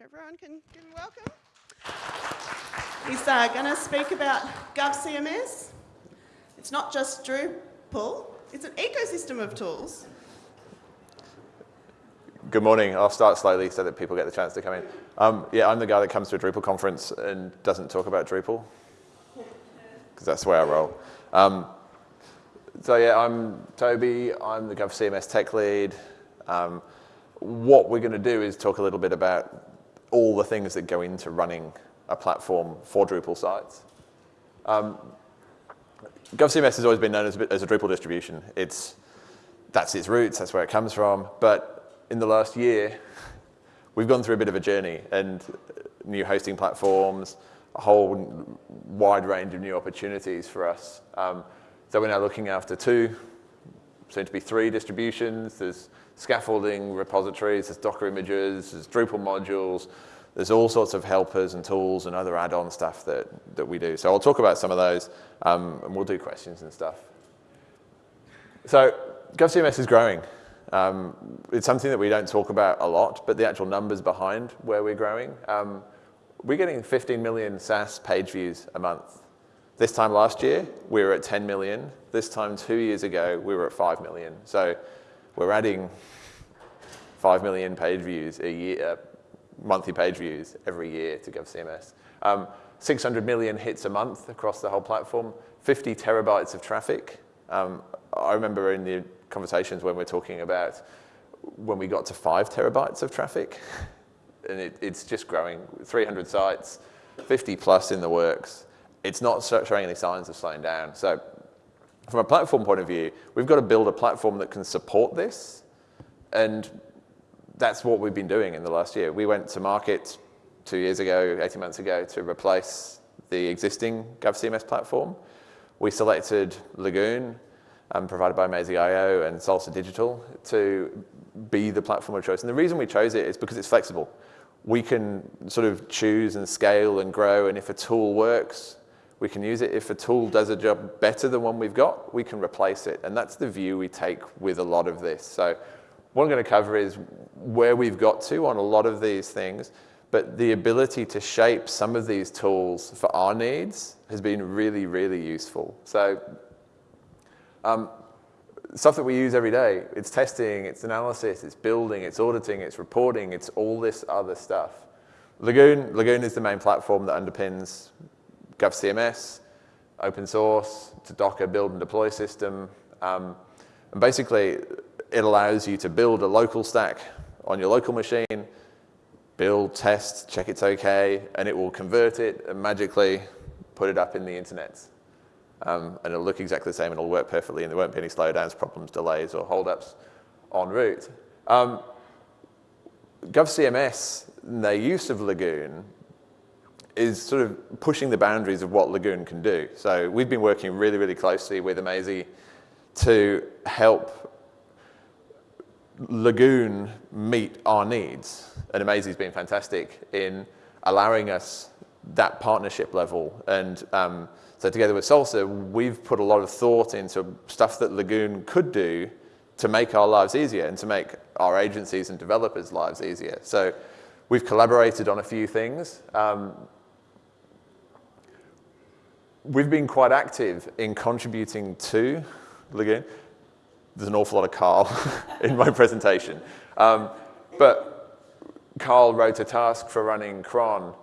If everyone can give him welcome. He's uh, going to speak about GovCMS. It's not just Drupal, it's an ecosystem of tools. Good morning. I'll start slowly so that people get the chance to come in. Um, yeah, I'm the guy that comes to a Drupal conference and doesn't talk about Drupal, because that's way I roll. Um, so yeah, I'm Toby. I'm the GovCMS tech lead. Um, what we're going to do is talk a little bit about all the things that go into running a platform for Drupal sites. Um, GovCMS has always been known as a, as a Drupal distribution. It's, that's its roots, that's where it comes from. But in the last year, we've gone through a bit of a journey and new hosting platforms, a whole wide range of new opportunities for us. Um, so we're now looking after two, soon to be three distributions. There's scaffolding repositories, there's Docker images, there's Drupal modules, there's all sorts of helpers and tools and other add-on stuff that, that we do. So I'll talk about some of those um, and we'll do questions and stuff. So GovCMS is growing. Um, it's something that we don't talk about a lot, but the actual numbers behind where we're growing, um, we're getting 15 million SaaS page views a month. This time last year, we were at 10 million. This time two years ago, we were at 5 million. So we're adding 5 million page views a year, uh, monthly page views every year to GovCMS. Um, 600 million hits a month across the whole platform, 50 terabytes of traffic. Um, I remember in the conversations when we're talking about when we got to five terabytes of traffic, and it, it's just growing, 300 sites, 50 plus in the works. It's not showing any signs of slowing down. So from a platform point of view, we've got to build a platform that can support this. And that's what we've been doing in the last year. We went to market two years ago, 18 months ago, to replace the existing GovCMS platform. We selected Lagoon, um, provided by Amazee.io and Salsa Digital, to be the platform of choice. And the reason we chose it is because it's flexible. We can sort of choose and scale and grow, and if a tool works, we can use it. If a tool does a job better than one we've got, we can replace it. And that's the view we take with a lot of this. So what I'm going to cover is where we've got to on a lot of these things, but the ability to shape some of these tools for our needs has been really, really useful. So um, stuff that we use every day, it's testing, it's analysis, it's building, it's auditing, it's reporting, it's all this other stuff. Lagoon, Lagoon is the main platform that underpins GovCMS, open source, to Docker build and deploy system. Um, and basically, it allows you to build a local stack on your local machine, build, test, check it's okay, and it will convert it and magically put it up in the internet. Um, and it'll look exactly the same and it'll work perfectly and there won't be any slowdowns, problems, delays, or holdups en route. Um, GovCMS, their use of Lagoon is sort of pushing the boundaries of what Lagoon can do. So we've been working really, really closely with Amazee to help Lagoon meet our needs. And Amazee's been fantastic in allowing us that partnership level. And um, so together with Salsa, we've put a lot of thought into stuff that Lagoon could do to make our lives easier and to make our agencies and developers' lives easier. So we've collaborated on a few things. Um, we've been quite active in contributing to Lagoon. There's an awful lot of Carl in my presentation. Um, but Carl wrote a task for running cron.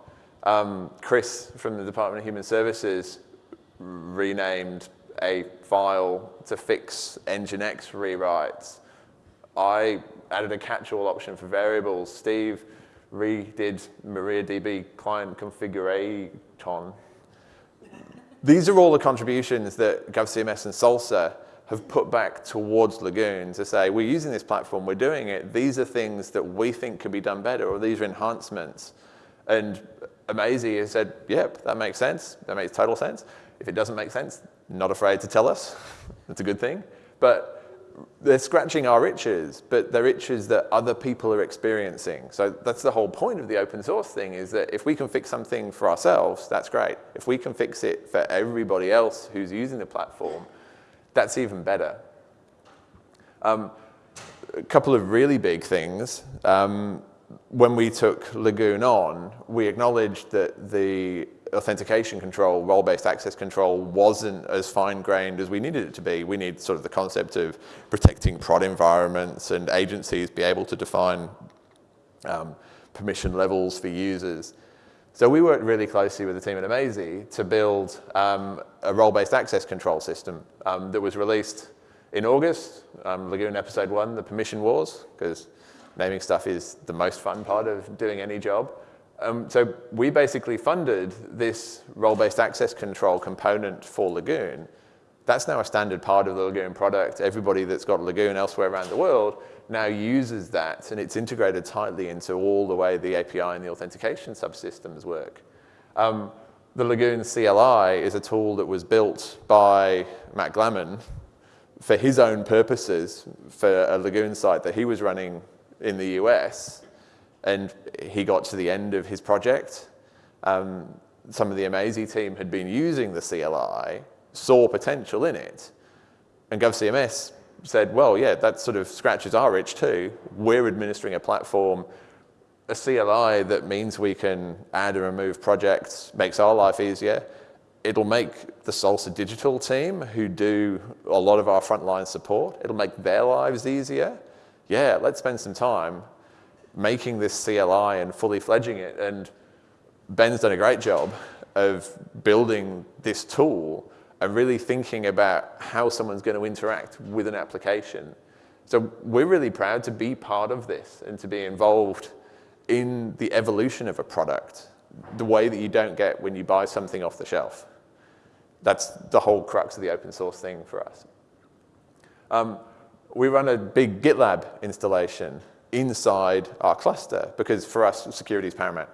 Um, Chris from the Department of Human Services renamed a file to fix Nginx rewrites. I added a catch-all option for variables. Steve redid MariaDB client configuration these are all the contributions that GovCMS and Salsa have put back towards Lagoon to say, we're using this platform, we're doing it, these are things that we think could be done better, or these are enhancements. And Amazee has said, yep, that makes sense, that makes total sense. If it doesn't make sense, not afraid to tell us, that's a good thing. But they're scratching our itches, but they're itches that other people are experiencing. So that's the whole point of the open source thing is that if we can fix something for ourselves, that's great. If we can fix it for everybody else who's using the platform, that's even better. Um, a couple of really big things. Um, when we took Lagoon on, we acknowledged that the authentication control, role-based access control, wasn't as fine-grained as we needed it to be. We need sort of the concept of protecting prod environments and agencies be able to define um, permission levels for users. So we worked really closely with the team at Amazee to build um, a role-based access control system um, that was released in August, um, Lagoon Episode 1, the Permission Wars, because naming stuff is the most fun part of doing any job. Um, so we basically funded this role-based access control component for Lagoon. That's now a standard part of the Lagoon product. Everybody that's got Lagoon elsewhere around the world now uses that, and it's integrated tightly into all the way the API and the authentication subsystems work. Um, the Lagoon CLI is a tool that was built by Matt Glaman for his own purposes for a Lagoon site that he was running in the US and he got to the end of his project. Um, some of the Amazee team had been using the CLI, saw potential in it, and GovCMS said, well, yeah, that sort of scratches our itch too. We're administering a platform, a CLI that means we can add and remove projects, makes our life easier. It'll make the Salsa Digital team, who do a lot of our frontline support, it'll make their lives easier. Yeah, let's spend some time making this CLI and fully fledging it. And Ben's done a great job of building this tool and really thinking about how someone's going to interact with an application. So we're really proud to be part of this and to be involved in the evolution of a product, the way that you don't get when you buy something off the shelf. That's the whole crux of the open source thing for us. Um, we run a big GitLab installation inside our cluster because for us, security is paramount.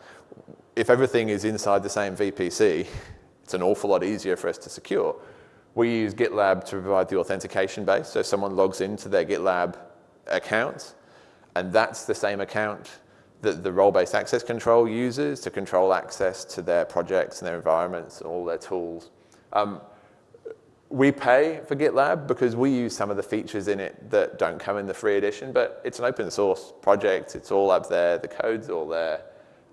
If everything is inside the same VPC, it's an awful lot easier for us to secure. We use GitLab to provide the authentication base. So someone logs into their GitLab account, and that's the same account that the role-based access control uses to control access to their projects and their environments and all their tools. Um, we pay for GitLab because we use some of the features in it that don't come in the free edition, but it's an open source project. It's all up there. The code's all there.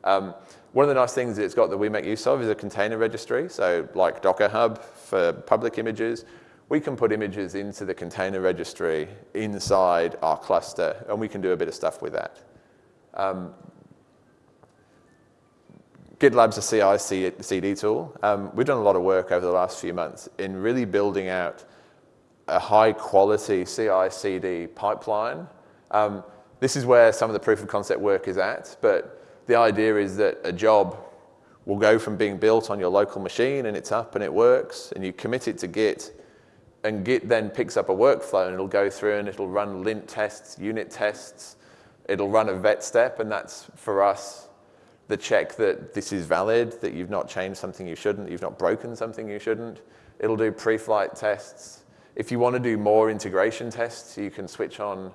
Um, one of the nice things that it's got that we make use of is a container registry. So like Docker Hub for public images, we can put images into the container registry inside our cluster, and we can do a bit of stuff with that. Um, GitLab's a CI CD tool. Um, we've done a lot of work over the last few months in really building out a high quality CI CD pipeline. Um, this is where some of the proof of concept work is at, but the idea is that a job will go from being built on your local machine and it's up and it works and you commit it to Git and Git then picks up a workflow and it'll go through and it'll run lint tests, unit tests, it'll run a vet step and that's for us the check that this is valid, that you've not changed something you shouldn't, you've not broken something you shouldn't. It'll do pre-flight tests. If you want to do more integration tests, you can switch on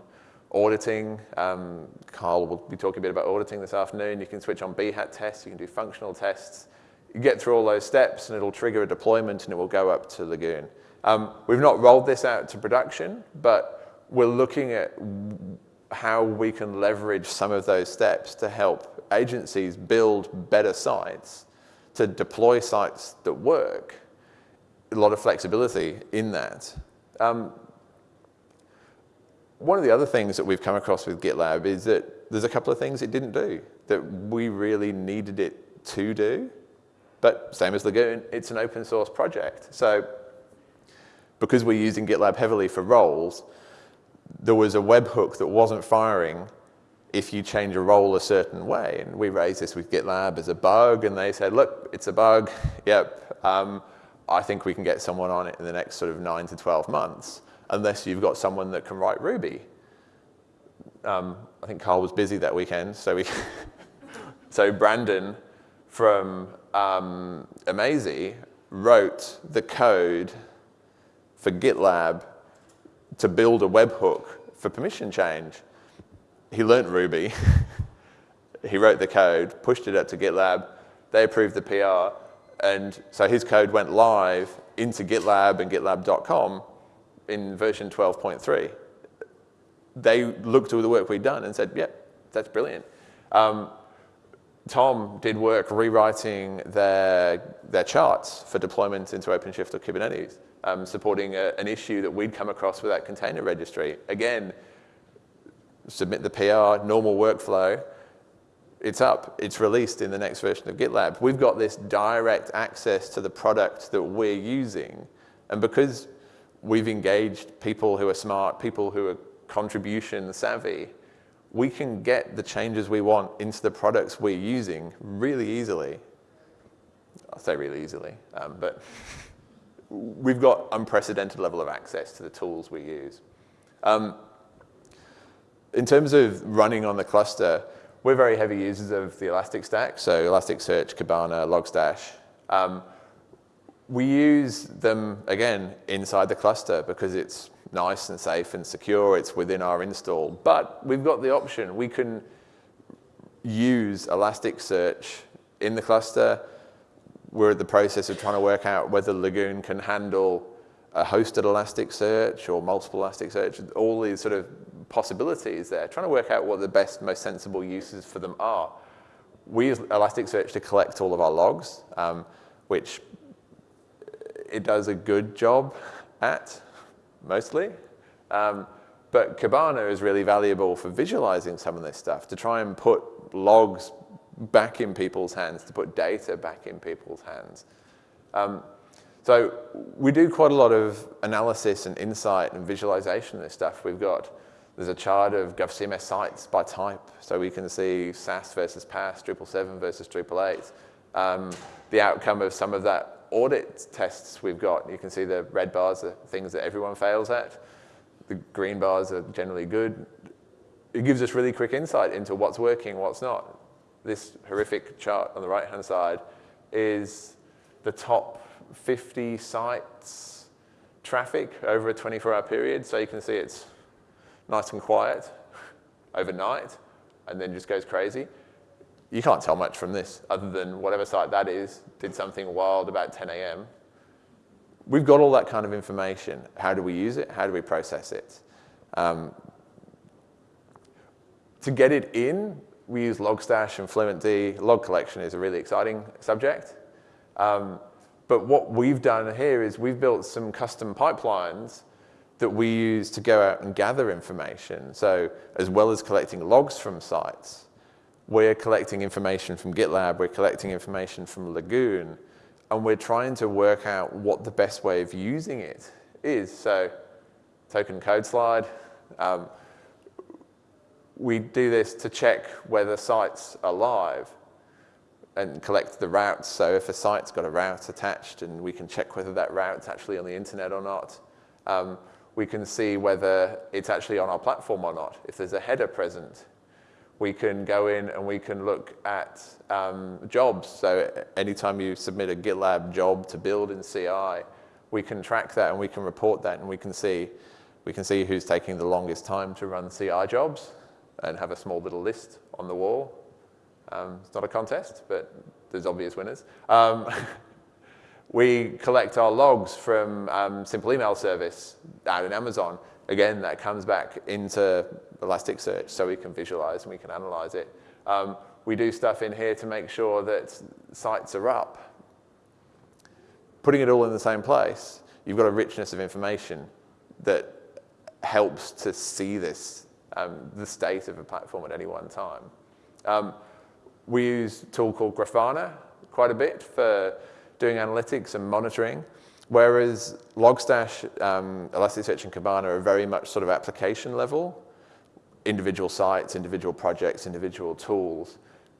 auditing. Um, Carl will be talking a bit about auditing this afternoon. You can switch on Behat tests, you can do functional tests. You get through all those steps and it'll trigger a deployment and it will go up to Lagoon. Um, we've not rolled this out to production, but we're looking at how we can leverage some of those steps to help agencies build better sites, to deploy sites that work, a lot of flexibility in that. Um, one of the other things that we've come across with GitLab is that there's a couple of things it didn't do that we really needed it to do. But same as Lagoon, it's an open source project. So because we're using GitLab heavily for roles, there was a webhook that wasn't firing if you change a role a certain way. And we raised this with GitLab as a bug, and they said, look, it's a bug. Yep, um, I think we can get someone on it in the next sort of 9 to 12 months, unless you've got someone that can write Ruby. Um, I think Carl was busy that weekend, so we so Brandon from um, wrote the code for GitLab to build a webhook for permission change he learned Ruby. he wrote the code, pushed it up to GitLab. They approved the PR. And so his code went live into GitLab and GitLab.com in version 12.3. They looked at the work we'd done and said, yep, that's brilliant. Um, Tom did work rewriting their, their charts for deployment into OpenShift or Kubernetes, um, supporting a, an issue that we'd come across with that container registry. Again, submit the PR, normal workflow, it's up, it's released in the next version of GitLab. We've got this direct access to the product that we're using. And because we've engaged people who are smart, people who are contribution savvy, we can get the changes we want into the products we're using really easily. I'll say really easily, um, but we've got unprecedented level of access to the tools we use. Um, in terms of running on the cluster, we're very heavy users of the Elastic Stack, so Elasticsearch, Kibana, Logstash. Um, we use them, again, inside the cluster because it's nice and safe and secure. It's within our install. But we've got the option. We can use Elasticsearch in the cluster. We're in the process of trying to work out whether Lagoon can handle a hosted Elasticsearch or multiple Elasticsearch, all these sort of possibilities there, trying to work out what the best, most sensible uses for them are. We use Elasticsearch to collect all of our logs, um, which it does a good job at, mostly. Um, but Kibana is really valuable for visualizing some of this stuff, to try and put logs back in people's hands, to put data back in people's hands. Um, so we do quite a lot of analysis and insight and visualization of this stuff. We've got, there's a chart of GovCMS sites by type, so we can see SaaS versus PaaS, Drupal 7 versus Drupal 8. Um, the outcome of some of that audit tests we've got. You can see the red bars are things that everyone fails at. The green bars are generally good. It gives us really quick insight into what's working, what's not. This horrific chart on the right-hand side is the top 50 sites traffic over a 24-hour period. So you can see it's nice and quiet overnight and then just goes crazy you can't tell much from this other than whatever site that is did something wild about 10 a.m. We've got all that kind of information. How do we use it? How do we process it? Um, to get it in, we use Logstash and FluentD. Log collection is a really exciting subject. Um, but what we've done here is we've built some custom pipelines that we use to go out and gather information. So as well as collecting logs from sites, we're collecting information from GitLab, we're collecting information from Lagoon, and we're trying to work out what the best way of using it is. So token code slide, um, we do this to check whether sites are live and collect the routes. So if a site's got a route attached and we can check whether that route's actually on the internet or not. Um, we can see whether it's actually on our platform or not. If there's a header present, we can go in and we can look at um, jobs. So anytime you submit a GitLab job to build in CI, we can track that and we can report that and we can see, we can see who's taking the longest time to run CI jobs and have a small little list on the wall. Um, it's not a contest, but there's obvious winners. Um, we collect our logs from um, Simple Email Service out in Amazon. Again, that comes back into Elasticsearch so we can visualize and we can analyze it. Um, we do stuff in here to make sure that sites are up. Putting it all in the same place, you've got a richness of information that helps to see this, um, the state of a platform at any one time. Um, we use a tool called Grafana quite a bit for doing analytics and monitoring, whereas Logstash, um, Elasticsearch, and Kibana are very much sort of application level individual sites, individual projects, individual tools.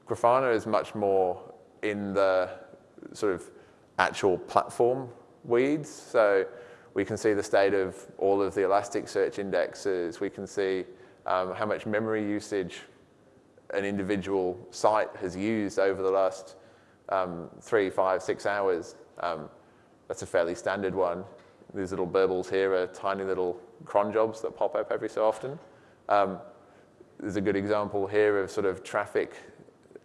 Grafana is much more in the sort of actual platform weeds. So we can see the state of all of the Elasticsearch indexes. We can see um, how much memory usage an individual site has used over the last um, three, five, six hours. Um, that's a fairly standard one. These little burbles here are tiny little cron jobs that pop up every so often. Um, there's a good example here of sort of traffic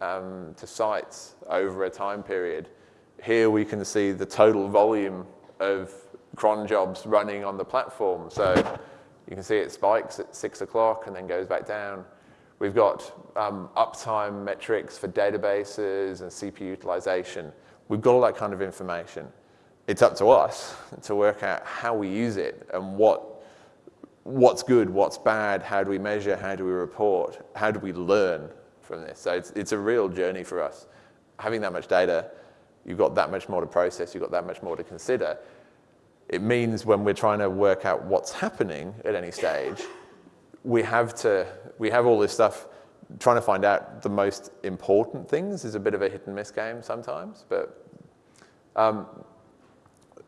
um, to sites over a time period. Here we can see the total volume of cron jobs running on the platform. So you can see it spikes at six o'clock and then goes back down. We've got um, uptime metrics for databases and CPU utilization. We've got all that kind of information. It's up to us to work out how we use it and what what's good, what's bad, how do we measure, how do we report, how do we learn from this. So it's, it's a real journey for us. Having that much data, you've got that much more to process, you've got that much more to consider. It means when we're trying to work out what's happening at any stage, we have to, we have all this stuff, trying to find out the most important things is a bit of a hit and miss game sometimes, but um,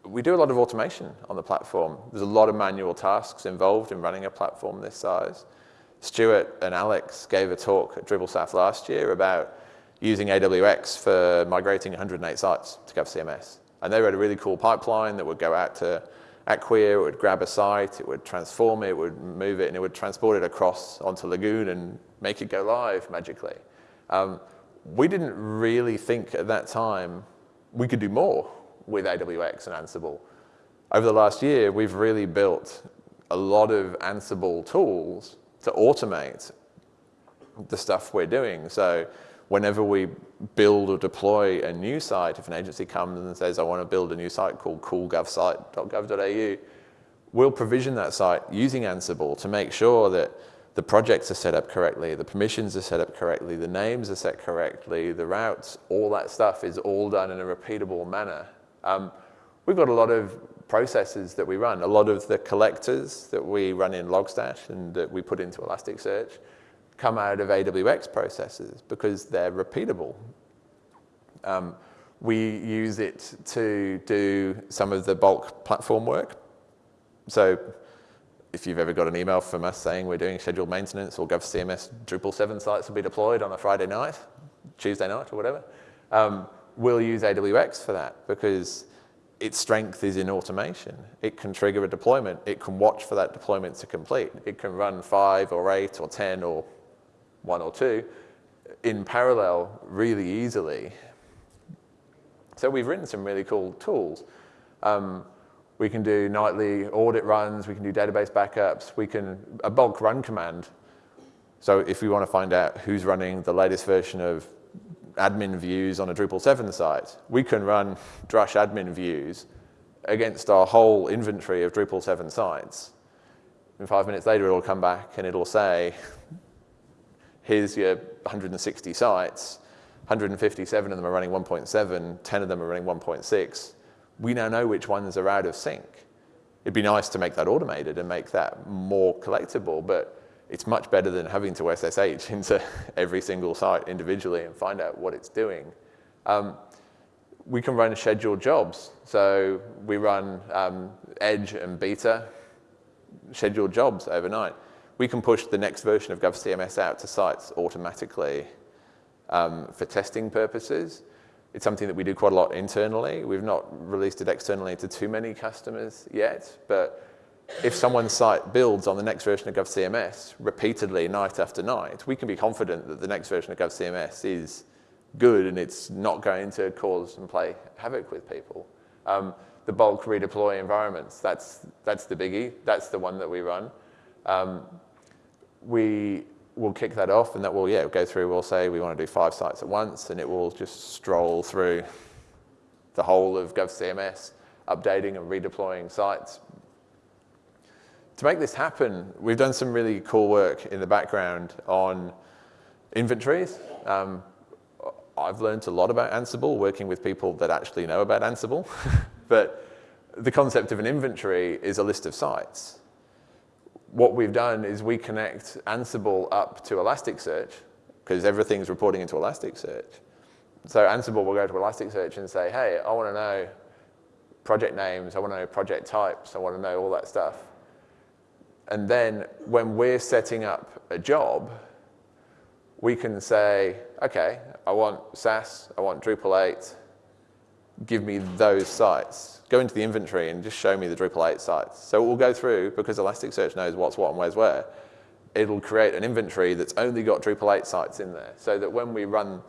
we do a lot of automation on the platform. There's a lot of manual tasks involved in running a platform this size. Stuart and Alex gave a talk at DrupalSouth last year about using AWX for migrating 108 sites to GovCMS. And they wrote a really cool pipeline that would go out to Acquia, it would grab a site, it would transform it, it would move it, and it would transport it across onto Lagoon and make it go live magically. Um, we didn't really think at that time we could do more with AWX and Ansible. Over the last year, we've really built a lot of Ansible tools to automate the stuff we're doing. So whenever we build or deploy a new site, if an agency comes and says, I want to build a new site called coolgovsite.gov.au, we'll provision that site using Ansible to make sure that the projects are set up correctly, the permissions are set up correctly, the names are set correctly, the routes, all that stuff is all done in a repeatable manner. Um, we've got a lot of processes that we run. A lot of the collectors that we run in Logstash and that we put into Elasticsearch come out of AWX processes because they're repeatable. Um, we use it to do some of the bulk platform work. So if you've ever got an email from us saying we're doing scheduled maintenance or GovCMS Drupal 7 sites will be deployed on a Friday night, Tuesday night or whatever, um, we'll use AWX for that because its strength is in automation. It can trigger a deployment. It can watch for that deployment to complete. It can run five or eight or 10 or one or two in parallel really easily. So we've written some really cool tools. Um, we can do nightly audit runs. We can do database backups. We can, a bulk run command. So if we want to find out who's running the latest version of admin views on a Drupal 7 site, we can run drush admin views against our whole inventory of Drupal 7 sites. And five minutes later, it'll come back and it'll say, here's your 160 sites, 157 of them are running 1.7, 10 of them are running 1.6. We now know which ones are out of sync. It'd be nice to make that automated and make that more collectible, but it's much better than having to SSH into every single site individually and find out what it's doing. Um, we can run scheduled jobs. So we run um, Edge and Beta scheduled jobs overnight. We can push the next version of GovCMS out to sites automatically um, for testing purposes. It's something that we do quite a lot internally. We've not released it externally to too many customers yet, but if someone's site builds on the next version of GovCMS repeatedly night after night, we can be confident that the next version of GovCMS is good and it's not going to cause and play havoc with people. Um, the bulk redeploy environments, that's, that's the biggie. That's the one that we run. Um, we will kick that off and that will, yeah, go through, we'll say we want to do five sites at once and it will just stroll through the whole of GovCMS, updating and redeploying sites to make this happen, we've done some really cool work in the background on inventories. Um, I've learned a lot about Ansible working with people that actually know about Ansible. but the concept of an inventory is a list of sites. What we've done is we connect Ansible up to Elasticsearch because everything's reporting into Elasticsearch. So Ansible will go to Elasticsearch and say, hey, I want to know project names, I want to know project types, I want to know all that stuff. And then when we're setting up a job, we can say, okay, I want SaaS, I want Drupal 8, give me those sites. Go into the inventory and just show me the Drupal 8 sites. So it will go through, because Elasticsearch knows what's what and where's where, it'll create an inventory that's only got Drupal 8 sites in there, so that when we run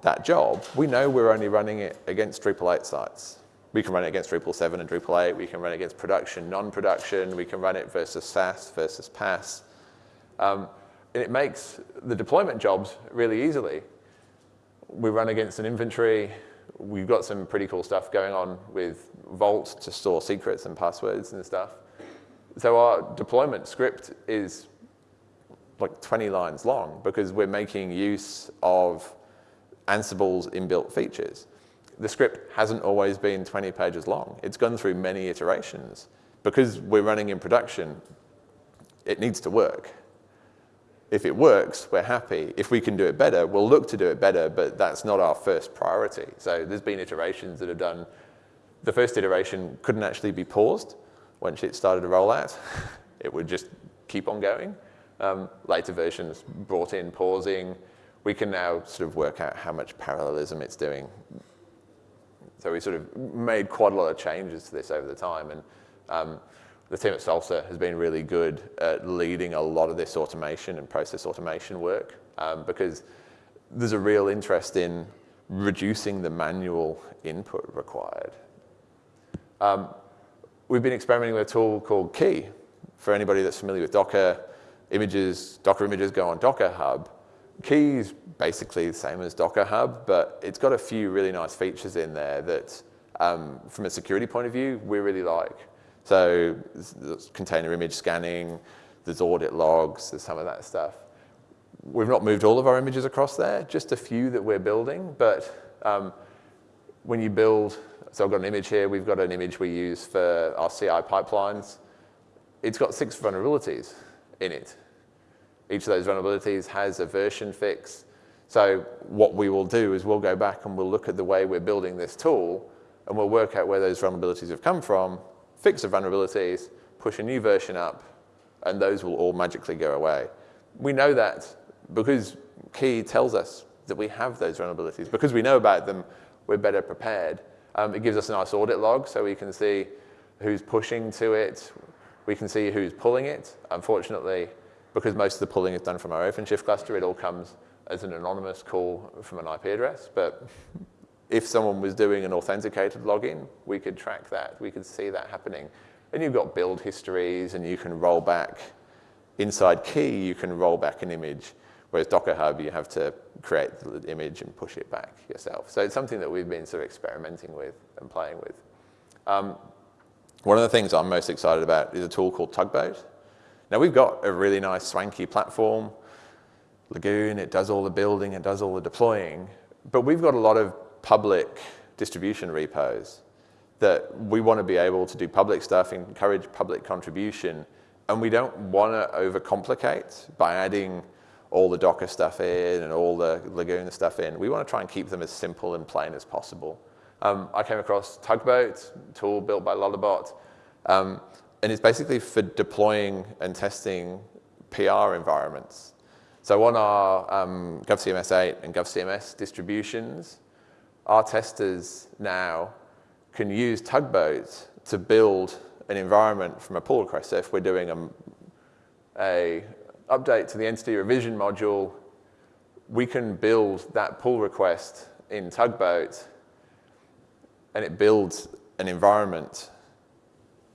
that job, we know we're only running it against Drupal 8 sites. We can run it against Drupal 7 and Drupal 8. We can run it against production, non-production. We can run it versus SaaS versus PaaS. Um, and it makes the deployment jobs really easily. We run against an inventory. We've got some pretty cool stuff going on with Vault to store secrets and passwords and stuff. So our deployment script is like 20 lines long because we're making use of Ansible's inbuilt features. The script hasn't always been 20 pages long. It's gone through many iterations. Because we're running in production, it needs to work. If it works, we're happy. If we can do it better, we'll look to do it better, but that's not our first priority. So there's been iterations that have done, the first iteration couldn't actually be paused once it started to roll out. it would just keep on going. Um, later versions brought in pausing. We can now sort of work out how much parallelism it's doing. So we sort of made quite a lot of changes to this over the time. And um, the team at Salsa has been really good at leading a lot of this automation and process automation work um, because there's a real interest in reducing the manual input required. Um, we've been experimenting with a tool called Quay. For anybody that's familiar with Docker, images, Docker images go on Docker Hub. Quay is basically the same as Docker Hub, but it's got a few really nice features in there that, um, from a security point of view, we really like. So container image scanning, there's audit logs, there's some of that stuff. We've not moved all of our images across there, just a few that we're building, but um, when you build, so I've got an image here, we've got an image we use for our CI pipelines. It's got six vulnerabilities in it. Each of those vulnerabilities has a version fix. So what we will do is we'll go back and we'll look at the way we're building this tool and we'll work out where those vulnerabilities have come from fix the vulnerabilities, push a new version up, and those will all magically go away. We know that because Quay tells us that we have those vulnerabilities. Because we know about them, we're better prepared. Um, it gives us a nice audit log so we can see who's pushing to it. We can see who's pulling it. Unfortunately, because most of the pulling is done from our OpenShift cluster, it all comes as an anonymous call from an IP address. But if someone was doing an authenticated login, we could track that. We could see that happening. And you've got build histories, and you can roll back. Inside Quay, you can roll back an image, whereas Docker Hub, you have to create the image and push it back yourself. So it's something that we've been sort of experimenting with and playing with. Um, one of the things I'm most excited about is a tool called Tugboat. Now, we've got a really nice swanky platform, Lagoon, it does all the building, it does all the deploying, but we've got a lot of public distribution repos that we want to be able to do public stuff, encourage public contribution, and we don't want to overcomplicate by adding all the Docker stuff in and all the Lagoon stuff in. We want to try and keep them as simple and plain as possible. Um, I came across Tugboat, tool built by Lullabot, um, and it's basically for deploying and testing PR environments. So on our um, GovCMS 8 and GovCMS distributions, our testers now can use Tugboat to build an environment from a pull request. So if we're doing a, a update to the entity revision module, we can build that pull request in Tugboat and it builds an environment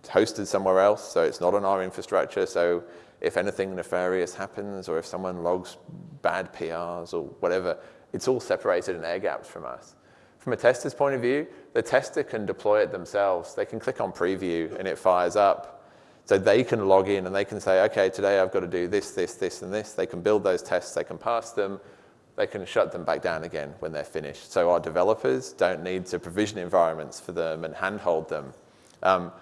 hosted somewhere else, so it's not on our infrastructure. So if anything nefarious happens or if someone logs bad PRs or whatever, it's all separated and air gapped from us. From a tester's point of view, the tester can deploy it themselves. They can click on preview and it fires up. So they can log in and they can say, okay, today I've got to do this, this, this, and this. They can build those tests, they can pass them, they can shut them back down again when they're finished. So our developers don't need to provision environments for them and handhold them. Um,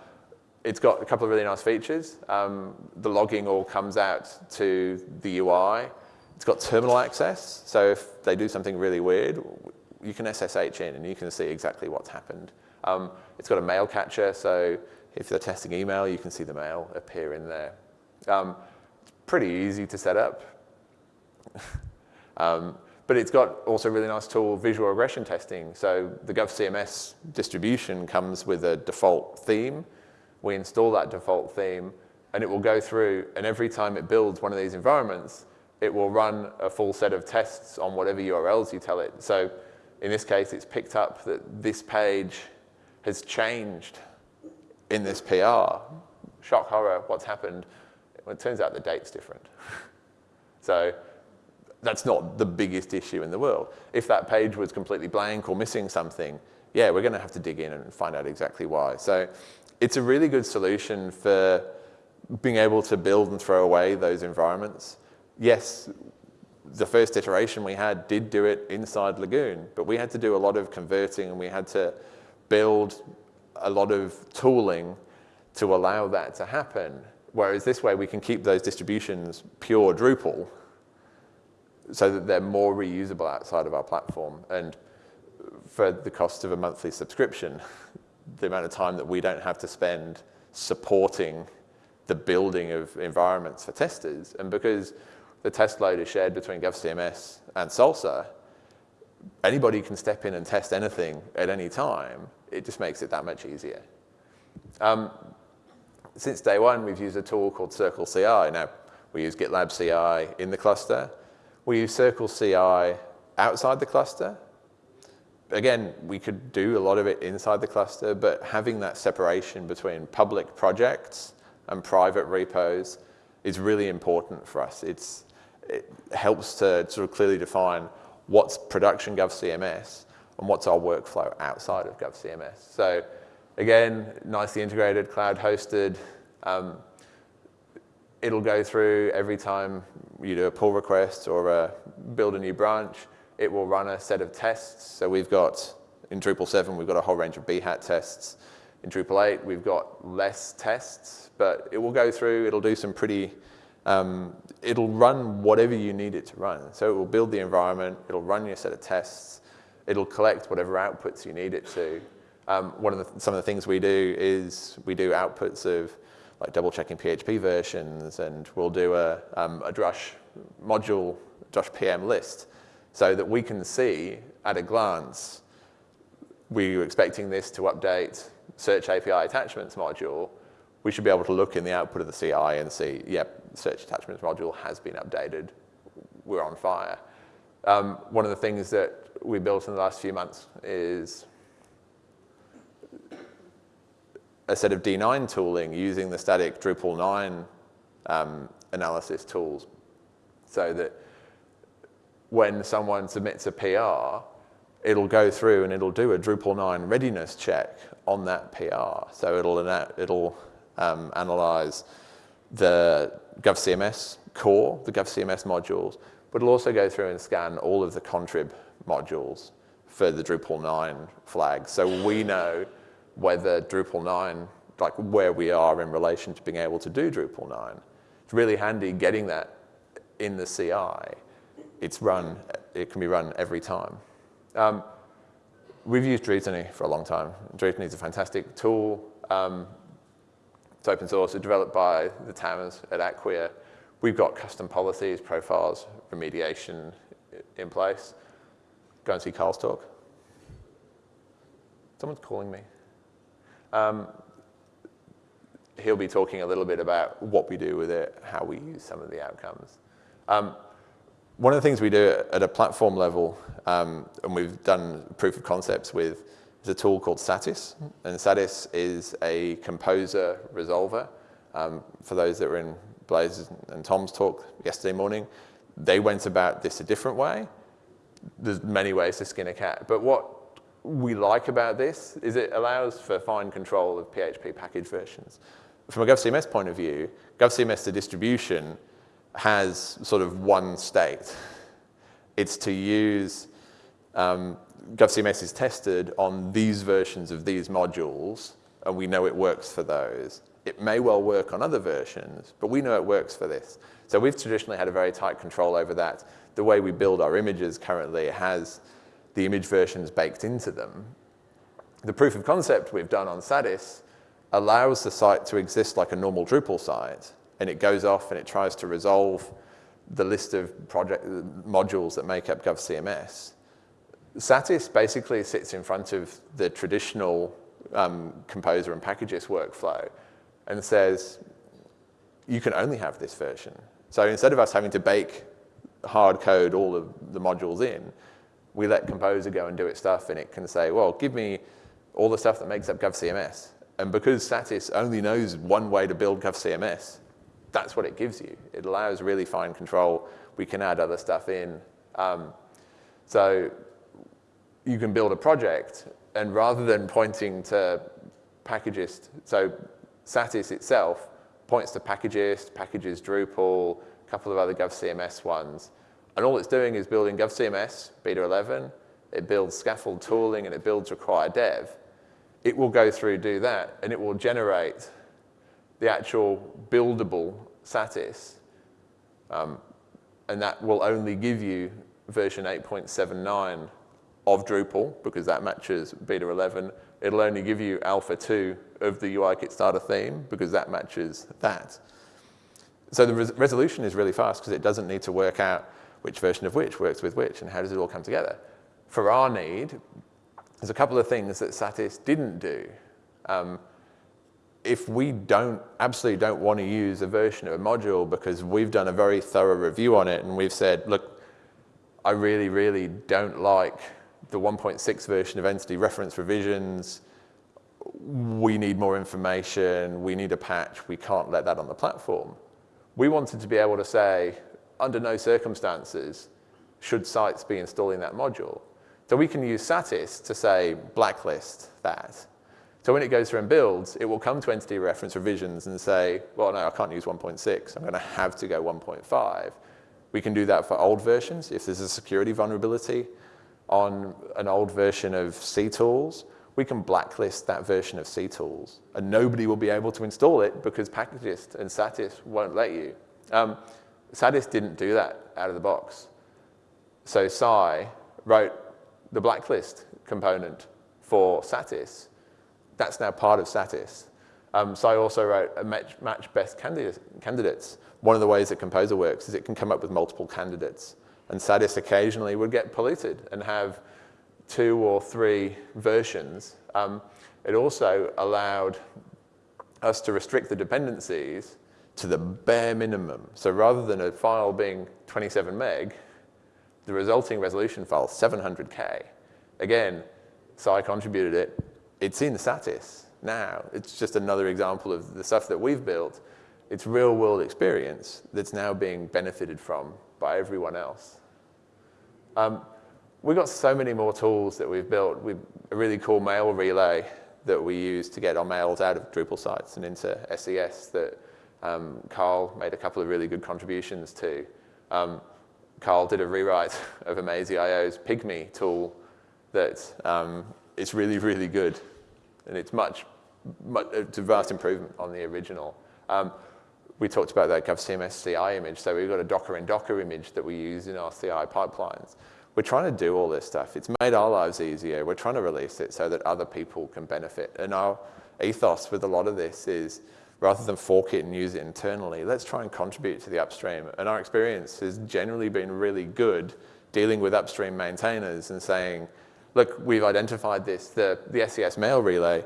it's got a couple of really nice features. Um, the logging all comes out to the UI. It's got terminal access, so if they do something really weird, you can SSH in and you can see exactly what's happened. Um, it's got a mail catcher, so if they're testing email, you can see the mail appear in there. Um, it's pretty easy to set up. um, but it's got also a really nice tool, visual regression testing. So the GovCMS distribution comes with a default theme. We install that default theme, and it will go through, and every time it builds one of these environments, it will run a full set of tests on whatever URLs you tell it. So in this case, it's picked up that this page has changed in this PR. Shock horror, what's happened? Well, it turns out the date's different. So that's not the biggest issue in the world. If that page was completely blank or missing something, yeah, we're going to have to dig in and find out exactly why. So it's a really good solution for being able to build and throw away those environments. Yes, the first iteration we had did do it inside Lagoon, but we had to do a lot of converting and we had to build a lot of tooling to allow that to happen. Whereas this way we can keep those distributions pure Drupal so that they're more reusable outside of our platform. And for the cost of a monthly subscription, the amount of time that we don't have to spend supporting the building of environments for testers. And because the test load is shared between GovCMS and Salsa, anybody can step in and test anything at any time. It just makes it that much easier. Um, since day one, we've used a tool called Circle CI. Now, we use GitLab CI in the cluster. We use Circle CI outside the cluster. Again, we could do a lot of it inside the cluster, but having that separation between public projects and private repos is really important for us. It's, it helps to sort of clearly define what's production GovCMS and what's our workflow outside of GovCMS. So again, nicely integrated, cloud hosted. Um, it'll go through every time you do a pull request or a build a new branch, it will run a set of tests. So we've got, in Drupal 7, we've got a whole range of Behat tests. In Drupal 8, we've got less tests, but it will go through, it'll do some pretty, um, it'll run whatever you need it to run. So it will build the environment, it'll run your set of tests, it'll collect whatever outputs you need it to. Um, one of the, some of the things we do is we do outputs of like double checking PHP versions and we'll do a, um, a Drush module, Drush PM list so that we can see at a glance, we were expecting this to update search API attachments module, we should be able to look in the output of the CI and see, yep, search attachments module has been updated, we're on fire. Um, one of the things that we built in the last few months is a set of D9 tooling using the static Drupal 9 um, analysis tools so that when someone submits a PR, it'll go through and it'll do a Drupal 9 readiness check on that PR. So it'll, it'll um, analyze the GovCMS core, the GovCMS modules, but it'll also go through and scan all of the contrib modules for the Drupal 9 flag. So we know whether Drupal 9, like where we are in relation to being able to do Drupal 9. It's really handy getting that in the CI. It's run, it can be run every time. Um, we've used Drutiny for a long time. Drutiny is a fantastic tool. Um, it's open source, it's developed by the TAMers at Acquia. We've got custom policies, profiles, remediation in place. Go and see Carl's talk. Someone's calling me. Um, he'll be talking a little bit about what we do with it, how we use some of the outcomes. Um, one of the things we do at a platform level, um, and we've done proof of concepts with, is a tool called Satis. And Satis is a composer resolver. Um, for those that were in Blaze and Tom's talk yesterday morning, they went about this a different way. There's many ways to skin a cat, but what we like about this is it allows for fine control of PHP package versions. From a GovCMS point of view, GovCMS, the distribution, has sort of one state. It's to use, um, GovCMS is tested on these versions of these modules, and we know it works for those. It may well work on other versions, but we know it works for this. So we've traditionally had a very tight control over that. The way we build our images currently has the image versions baked into them. The proof of concept we've done on Satis allows the site to exist like a normal Drupal site, and it goes off and it tries to resolve the list of project modules that make up GovCMS. Satis basically sits in front of the traditional um, composer and packages workflow and says, you can only have this version. So instead of us having to bake hard code all of the modules in, we let Composer go and do its stuff, and it can say, well, give me all the stuff that makes up GovCMS. And because Satis only knows one way to build GovCMS, that's what it gives you. It allows really fine control. We can add other stuff in. Um, so you can build a project, and rather than pointing to Packagist, so Satis itself points to Packagist, packages Drupal, a couple of other GovCMS ones, and all it's doing is building GovCMS, beta 11, it builds scaffold tooling, and it builds require dev. It will go through, do that, and it will generate the actual buildable Satis, um, and that will only give you version 8.79 of Drupal, because that matches beta 11. It'll only give you alpha 2 of the UIKit starter theme, because that matches that. So the res resolution is really fast, because it doesn't need to work out which version of which works with which, and how does it all come together. For our need, there's a couple of things that Satis didn't do. Um, if we don't, absolutely don't want to use a version of a module because we've done a very thorough review on it and we've said, look, I really, really don't like the 1.6 version of entity reference revisions. We need more information. We need a patch. We can't let that on the platform. We wanted to be able to say, under no circumstances should sites be installing that module. So we can use Satis to say blacklist that. So when it goes through and builds, it will come to entity reference revisions and say, well, no, I can't use 1.6. I'm going to have to go 1.5. We can do that for old versions. If there's a security vulnerability on an old version of CTools, we can blacklist that version of CTools. And nobody will be able to install it because Packagist and Satis won't let you. Um, Satis didn't do that out of the box. So Sai wrote the blacklist component for Satis that's now part of Satis. Um, so I also wrote a match, match best candidates. One of the ways that Composer works is it can come up with multiple candidates. And Satis occasionally would get polluted and have two or three versions. Um, it also allowed us to restrict the dependencies to the bare minimum. So rather than a file being 27 meg, the resulting resolution file 700K. Again, so I contributed it, it's in the Satis now. It's just another example of the stuff that we've built. It's real world experience that's now being benefited from by everyone else. Um, we've got so many more tools that we've built. We've a really cool mail relay that we use to get our mails out of Drupal sites and into SES that um, Carl made a couple of really good contributions to. Um, Carl did a rewrite of Amazee.io's Pygmy tool that um, is really, really good and it's much, much it's a vast improvement on the original. Um, we talked about that GovCMS CI image, so we've got a Docker in Docker image that we use in our CI pipelines. We're trying to do all this stuff. It's made our lives easier. We're trying to release it so that other people can benefit. And our ethos with a lot of this is rather than fork it and use it internally, let's try and contribute to the upstream. And our experience has generally been really good dealing with upstream maintainers and saying, look, we've identified this, the, the SES mail relay,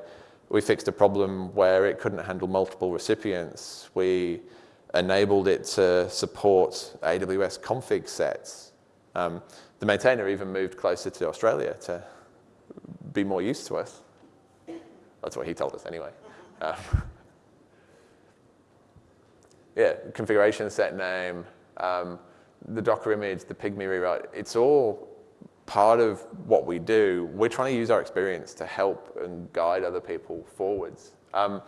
we fixed a problem where it couldn't handle multiple recipients. We enabled it to support AWS config sets. Um, the maintainer even moved closer to Australia to be more used to us. That's what he told us anyway. Um, yeah, configuration set name, um, the Docker image, the Pygmy rewrite, it's all part of what we do, we're trying to use our experience to help and guide other people forwards. Um, a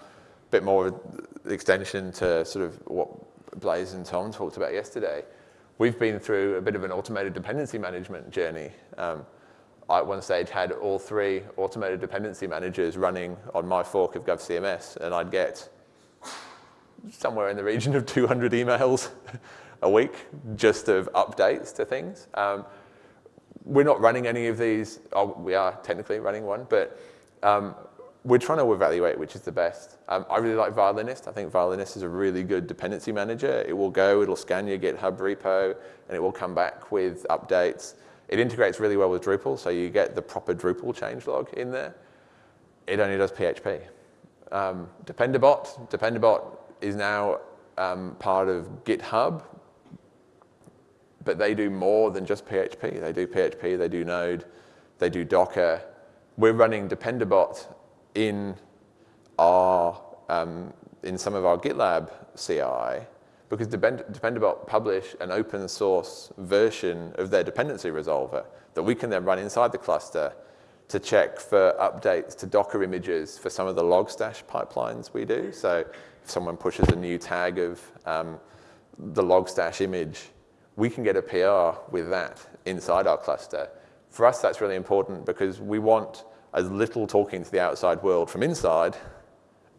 bit more of extension to sort of what Blaze and Tom talked about yesterday. We've been through a bit of an automated dependency management journey. Um, I at one stage had all three automated dependency managers running on my fork of GovCMS, and I'd get somewhere in the region of 200 emails a week just of updates to things. Um, we're not running any of these. Oh, we are technically running one, but um, we're trying to evaluate which is the best. Um, I really like Violinist. I think Violinist is a really good dependency manager. It will go, it'll scan your GitHub repo, and it will come back with updates. It integrates really well with Drupal, so you get the proper Drupal changelog in there. It only does PHP. Um, Dependabot, Dependabot is now um, part of GitHub, but they do more than just PHP. They do PHP, they do Node, they do Docker. We're running Dependabot in our um, in some of our GitLab CI, because Depend- Dependabot publish an open source version of their dependency resolver that we can then run inside the cluster to check for updates to Docker images for some of the Logstash pipelines we do. So if someone pushes a new tag of um, the Logstash image, we can get a PR with that inside our cluster. For us, that's really important because we want as little talking to the outside world from inside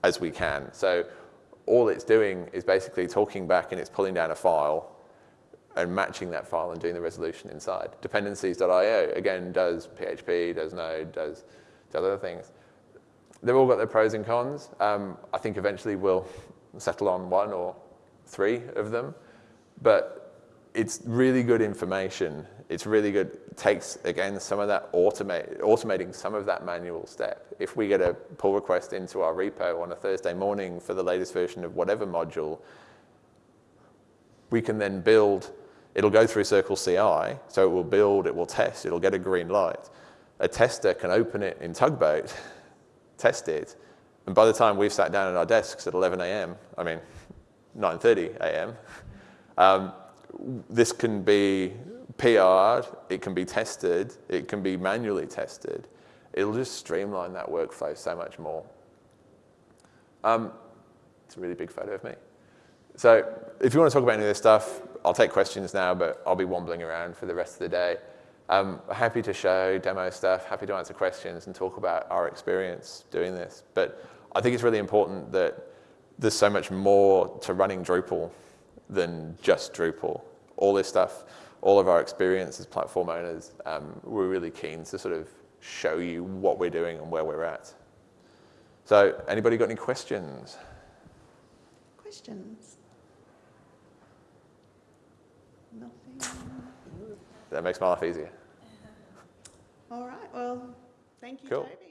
as we can. So all it's doing is basically talking back and it's pulling down a file and matching that file and doing the resolution inside. Dependencies.io, again, does PHP, does Node, does, does other things. They've all got their pros and cons. Um, I think eventually we'll settle on one or three of them. But it's really good information. It's really good, it takes, again, some of that automate, automating some of that manual step. If we get a pull request into our repo on a Thursday morning for the latest version of whatever module, we can then build, it'll go through Circle CI, so it will build, it will test, it'll get a green light. A tester can open it in Tugboat, test it, and by the time we've sat down at our desks at 11 a.m., I mean, 9.30 a.m., um, this can be PR'd, it can be tested, it can be manually tested. It'll just streamline that workflow so much more. Um, it's a really big photo of me. So if you want to talk about any of this stuff, I'll take questions now, but I'll be wambling around for the rest of the day. Um, happy to show demo stuff, happy to answer questions and talk about our experience doing this. But I think it's really important that there's so much more to running Drupal than just Drupal. All this stuff, all of our experience as platform owners, um, we're really keen to sort of show you what we're doing and where we're at. So anybody got any questions? Questions? Nothing? That makes my life easier. All right, well, thank you, Cool. Toby.